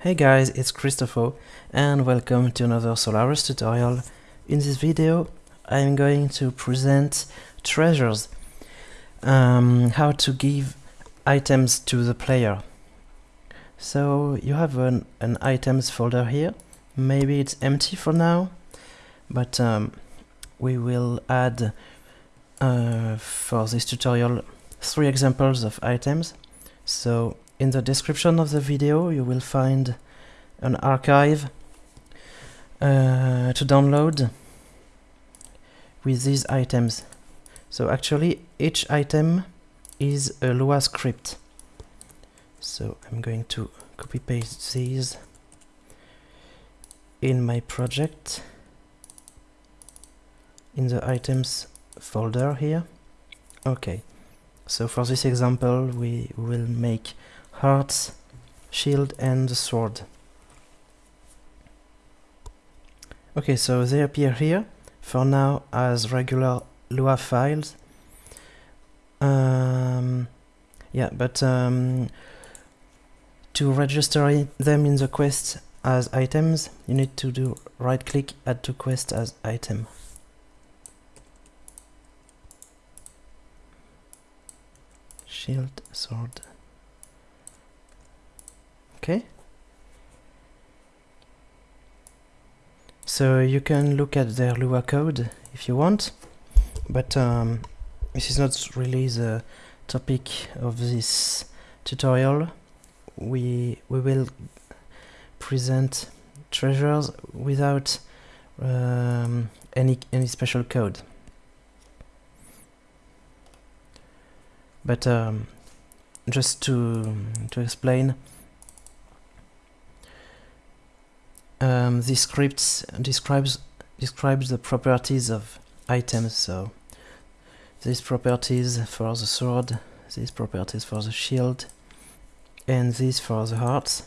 Hey guys, it's Christopho and welcome to another Solarus tutorial. In this video I'm going to present treasures, um, how to give items to the player. So you have an, an items folder here, maybe it's empty for now, but um, we will add uh, for this tutorial three examples of items. So in the description of the video you will find an archive uh, to download with these items. So actually each item is a Lua script. So I'm going to copy paste these in my project in the items folder here. Okay, so for this example we will make hearts, shield and sword. Okay, so they appear here for now as regular Lua files. Um, yeah, but um, to register them in the quest as items, you need to do right click add to quest as item. Shield, sword, okay. So you can look at their Lua code if you want but um, this is not really the topic of this tutorial. We we will present treasures without um, any any special code. But um, just to to explain um, this script describes describes the properties of items. So these properties for the sword these properties for the shield and these for the hearts.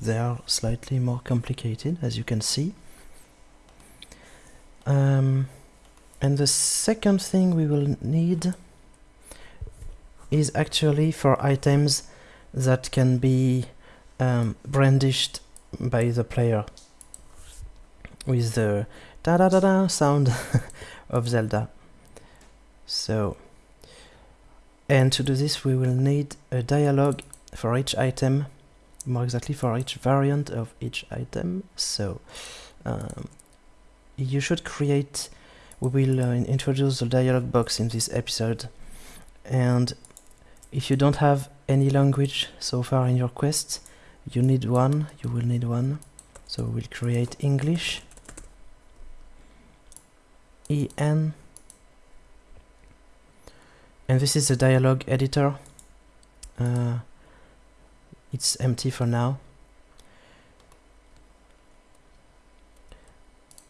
They are slightly more complicated as you can see. Um, and the second thing we will need is actually for items that can be um, brandished by the player with the da da da da sound of Zelda. So, and to do this we will need a dialogue for each item, more exactly for each variant of each item. So, um, you should create, we will uh, introduce the dialogue box in this episode. And if you don't have any language so far in your quest, you need one, you will need one. So we'll create English en and this is the dialog editor. Uh, it's empty for now.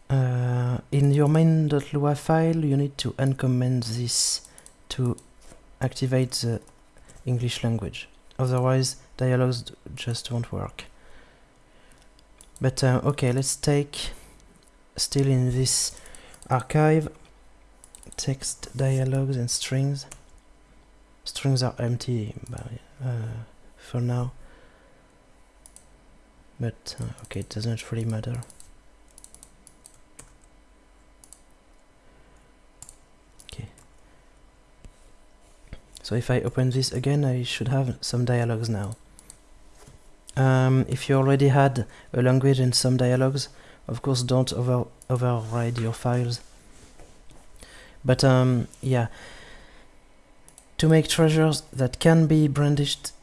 Uh, in your main.lua file you need to uncomment this to activate the English language. Otherwise dialogues just won't work. But uh, okay let's take still in this archive text dialogues and strings. Strings are empty uh, for now. But uh, okay it doesn't really matter. Okay. So if I open this again I should have some dialogues now. Um, if you already had a language and some dialogues of course don't over override your files. But um, yeah. To make treasures that can be brandished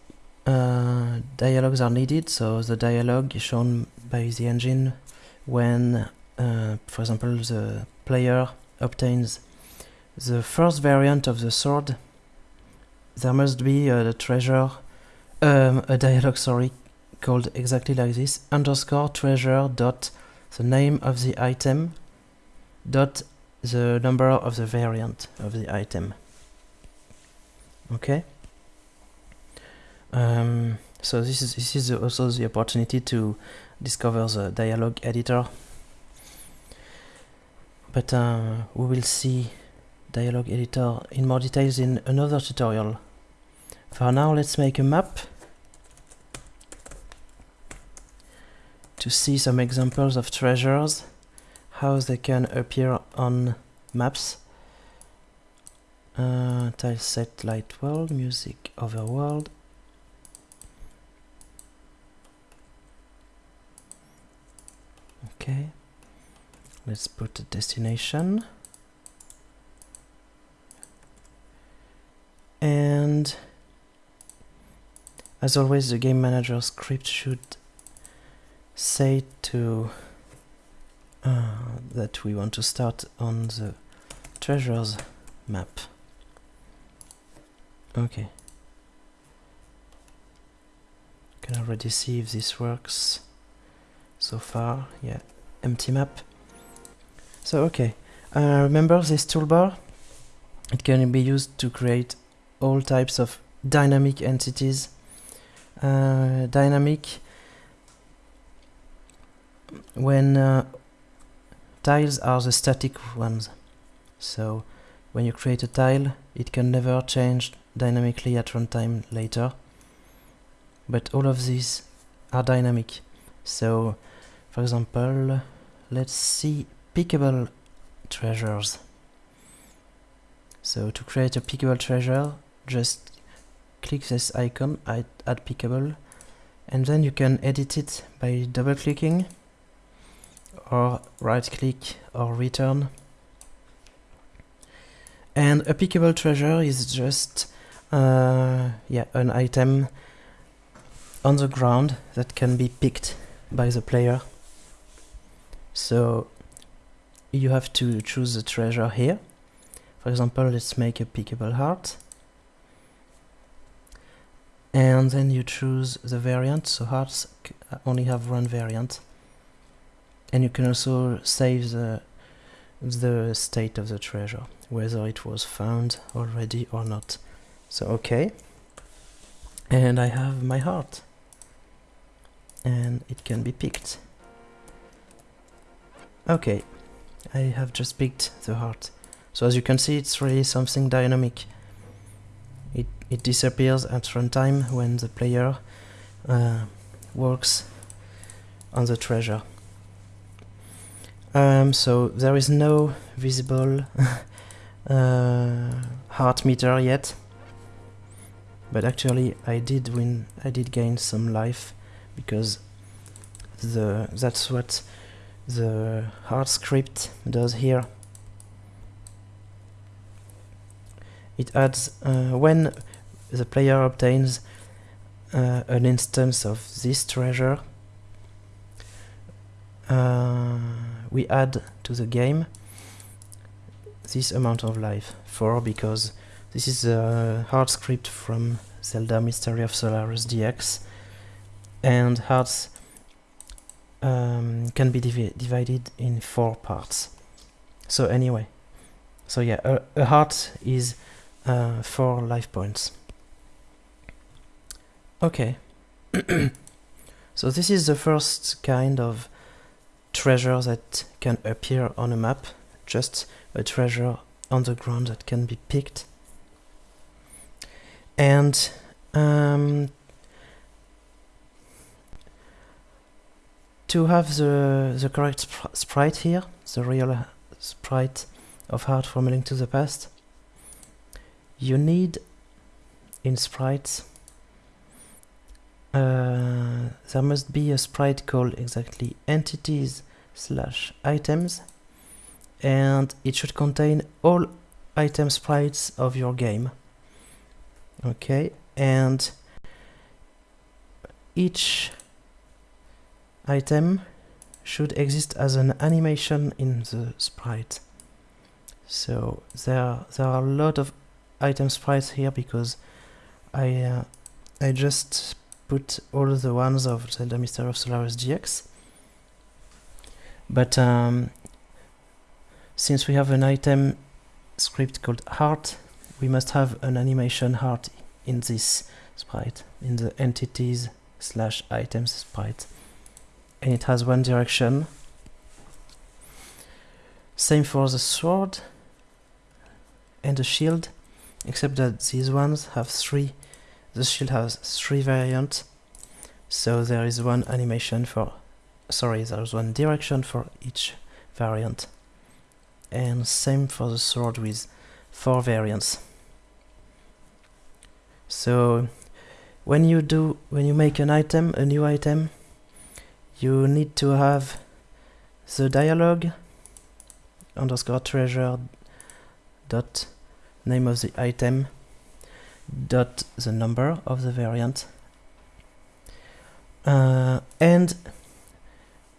uh, dialogues are needed. So the dialogue is shown by the engine when uh, for example the player obtains the first variant of the sword. There must be a treasure um, a dialogue sorry called exactly like this underscore treasure dot the name of the item dot the number of the variant of the item. Okay? Um, so this is this is also the opportunity to discover the dialog editor. But uh, we will see dialog editor in more details in another tutorial. For now let's make a map to see some examples of treasures, how they can appear on maps. Uh, tile set light world, music overworld. Okay, let's put a destination. And as always, the game manager script should say to uh, that we want to start on the treasures map. Okay. Can already see if this works so far. Yeah, empty map. So okay, uh, remember this toolbar? It can be used to create all types of dynamic entities uh, dynamic when uh, tiles are the static ones. So when you create a tile it can never change dynamically at runtime later. But all of these are dynamic. So for example let's see pickable treasures. So to create a pickable treasure just click this icon, add, add pickable, and then you can edit it by double clicking or right click or return. And a pickable treasure is just uh, yeah an item on the ground that can be picked by the player. So you have to choose the treasure here. For example, let's make a pickable heart and then you choose the variant so hearts only have one variant and you can also save the the state of the treasure whether it was found already or not. So okay. And I have my heart. And it can be picked. Okay. I have just picked the heart. So as you can see it's really something dynamic. It, it disappears at runtime when the player uh, works on the treasure. Um, so there is no visible uh, heart meter yet, but actually I did win. I did gain some life because the that's what the heart script does here. it adds uh, when the player obtains uh, an instance of this treasure uh, we add to the game this amount of life 4 because this is a heart script from Zelda Mystery of Solarus DX and hearts um, can be divi divided in four parts so anyway so yeah a, a heart is uh, four life points. Okay. so this is the first kind of treasure that can appear on a map, just a treasure on the ground that can be picked. And um, to have the, the correct sp sprite here, the real sprite of Heart from Link to the Past, you need in sprites uh, there must be a sprite called exactly entities slash items and it should contain all item sprites of your game. Okay and each item should exist as an animation in the sprite. So there there are a lot of item sprites here because I uh, I just put all the ones of the Mystery of Solarus DX. but um, since we have an item script called heart we must have an animation heart in this sprite in the entities slash items sprite and it has one direction same for the sword and the shield except that these ones have three the shield has three variants so there is one animation for sorry there's one direction for each variant. And same for the sword with four variants. So when you do when you make an item a new item you need to have the dialog underscore treasure dot name of the item dot the number of the variant. Uh, and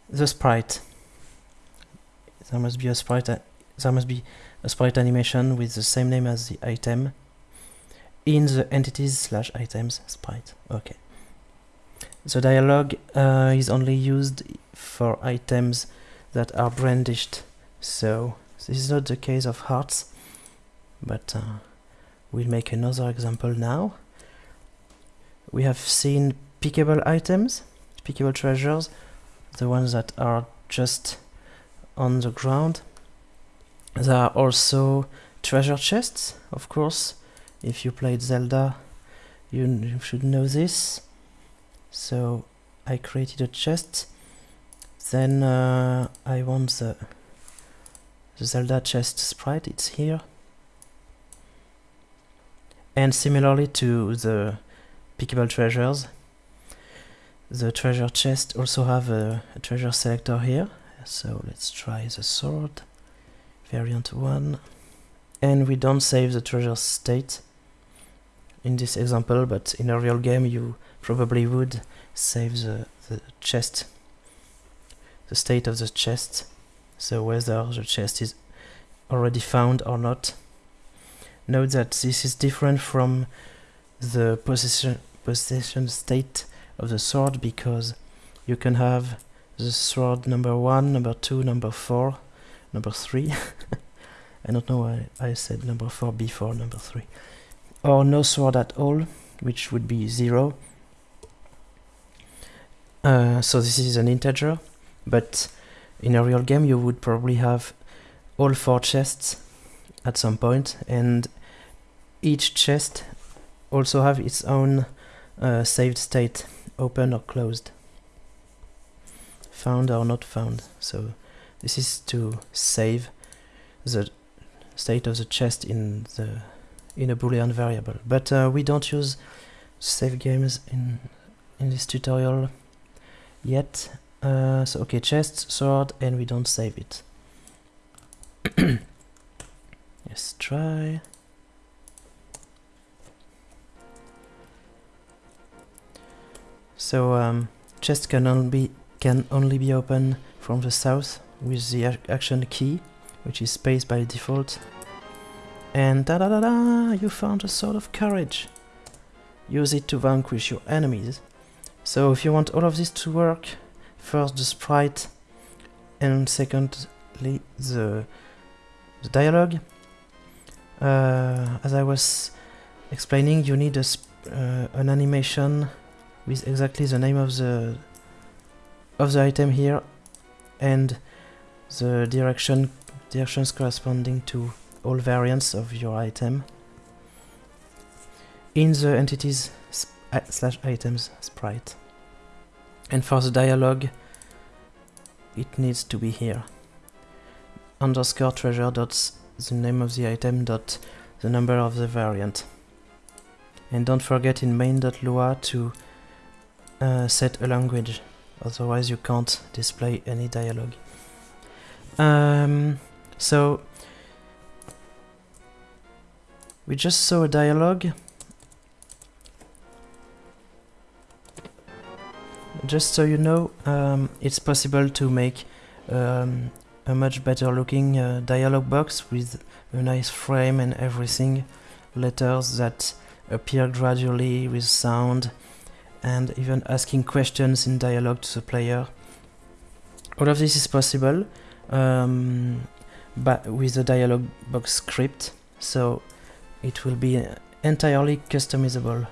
the sprite. There must be a sprite there must be a sprite animation with the same name as the item in the entities slash items sprite. Okay. The dialog uh, is only used for items that are brandished. So this is not the case of hearts but uh, we'll make another example now. We have seen pickable items pickable treasures the ones that are just on the ground. There are also treasure chests of course. If you played Zelda you, you should know this. So I created a chest. Then uh, I want the, the Zelda chest sprite. It's here and similarly to the pickable treasures the treasure chest also have a, a treasure selector here. So let's try the sword variant 1 and we don't save the treasure state in this example but in a real game you probably would save the, the chest the state of the chest. So whether the chest is already found or not note that this is different from the possession possession state of the sword because you can have the sword number one number two number four number three. I don't know why I said number four before number three. Or no sword at all which would be zero. Uh, so this is an integer but in a real game you would probably have all four chests at some point and each chest also have its own uh, saved state open or closed. Found or not found. So this is to save the state of the chest in the in a boolean variable. But uh, we don't use save games in in this tutorial yet. Uh, so okay chest sword and we don't save it let's try. So um, chest can only be can only be open from the south with the action key which is space by default. And da da da da you found a sword of courage. Use it to vanquish your enemies. So if you want all of this to work first the sprite and secondly the, the dialogue uh, as I was explaining you need a uh, an animation with exactly the name of the of the item here and the direction directions corresponding to all variants of your item in the entities slash items sprite. And for the dialogue it needs to be here. Underscore treasure dot the name of the item dot the number of the variant and don't forget in main.lua to uh, set a language otherwise you can't display any dialogue um, so we just saw a dialogue. Just so you know, um, it's possible to make um, a much better looking uh, dialog box with a nice frame and everything, letters that appear gradually with sound, and even asking questions in dialogue to the player. All of this is possible um, but with the dialog box script so it will be entirely customizable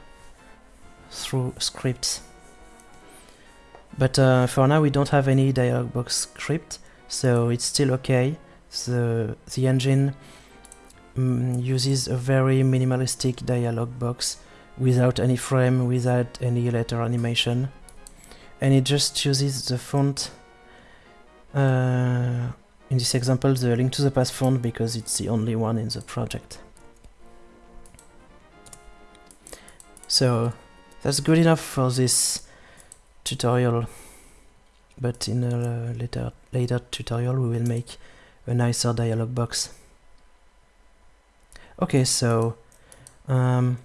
through scripts. But uh, for now we don't have any dialog box script so it's still okay the the engine mm, uses a very minimalistic dialog box without any frame without any letter animation and it just uses the font uh, in this example the link to the past font because it's the only one in the project. So that's good enough for this tutorial but in a later, later tutorial we will make a nicer dialog box. Okay, so um,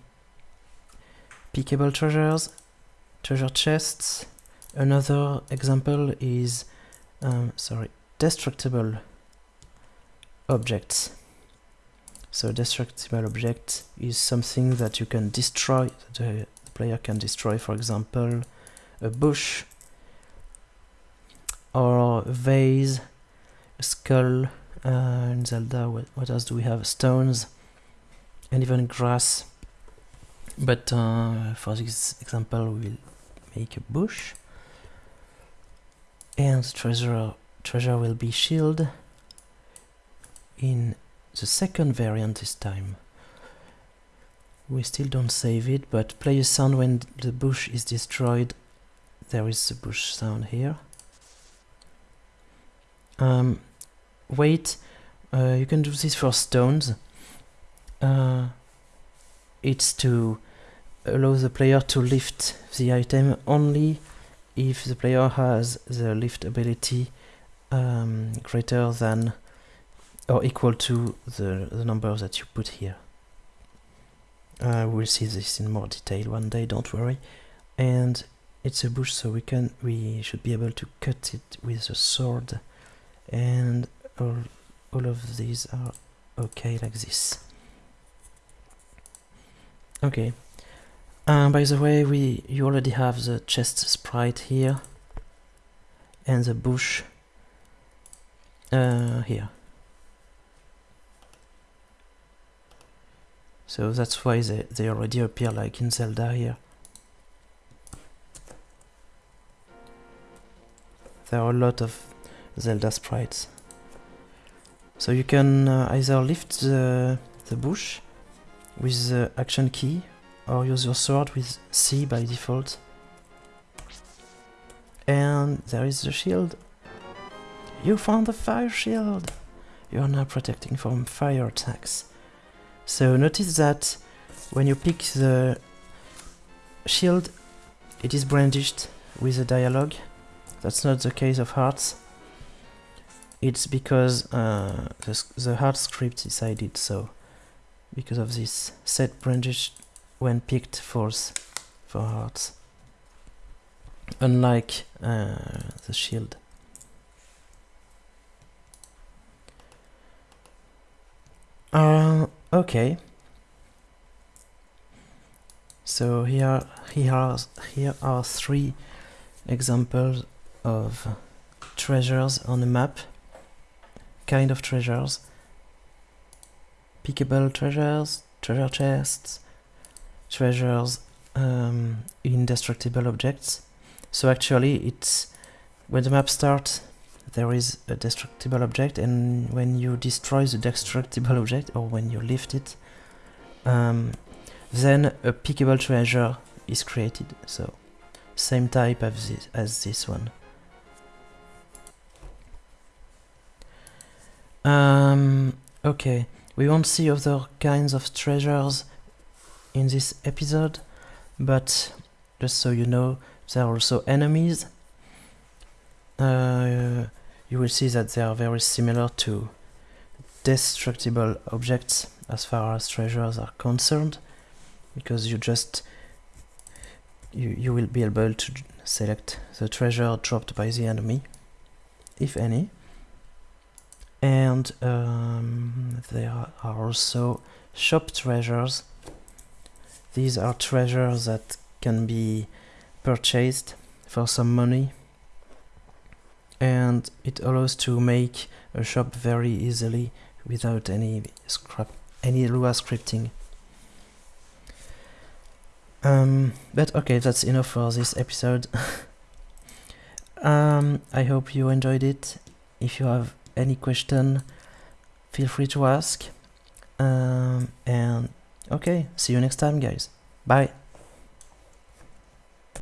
pickable treasures, treasure chests. Another example is, um, sorry, destructible objects. So destructible object is something that you can destroy, the player can destroy, for example, a bush or vase, skull, uh, in Zelda, what, what else do we have? Stones, and even grass. But uh, for this example, we will make a bush. And treasure, treasure will be shield in the second variant this time. We still don't save it, but play a sound when the bush is destroyed. There is the bush sound here. Um, wait, uh, you can do this for stones. Uh, it's to allow the player to lift the item only if the player has the lift ability um, greater than or equal to the, the number that you put here. Uh, we'll see this in more detail one day, don't worry. And it's a bush, so we can we should be able to cut it with a sword, and all all of these are okay like this. Okay. Uh, by the way, we you already have the chest sprite here and the bush uh, here. So that's why they, they already appear like in Zelda here. There are a lot of Zelda sprites. So you can uh, either lift the, the bush with the action key or use your sword with C by default. And there is the shield. You found the fire shield! You are now protecting from fire attacks. So notice that when you pick the shield, it is brandished with a dialogue. That's not the case of hearts. It's because uh, the, the heart script decided so. Because of this, set brandished when picked false for hearts. Unlike uh, the shield. Uh, okay. So here, here, are, here are three examples of treasures on a map. Kind of treasures. Pickable treasures, treasure chests, treasures, um, indestructible objects. So actually it's when the map starts there is a destructible object and when you destroy the destructible object or when you lift it um, then a pickable treasure is created so same type as this, as this one um, okay. We won't see other kinds of treasures in this episode but just so you know there are also enemies. Uh, you will see that they are very similar to destructible objects as far as treasures are concerned because you just you, you will be able to select the treasure dropped by the enemy if any and um, there are also shop treasures these are treasures that can be purchased for some money and it allows to make a shop very easily without any scrap any Lua scripting. Um, but okay, that's enough for this episode. um, I hope you enjoyed it. If you have any question, feel free to ask. Um, and okay, see you next time, guys. Bye.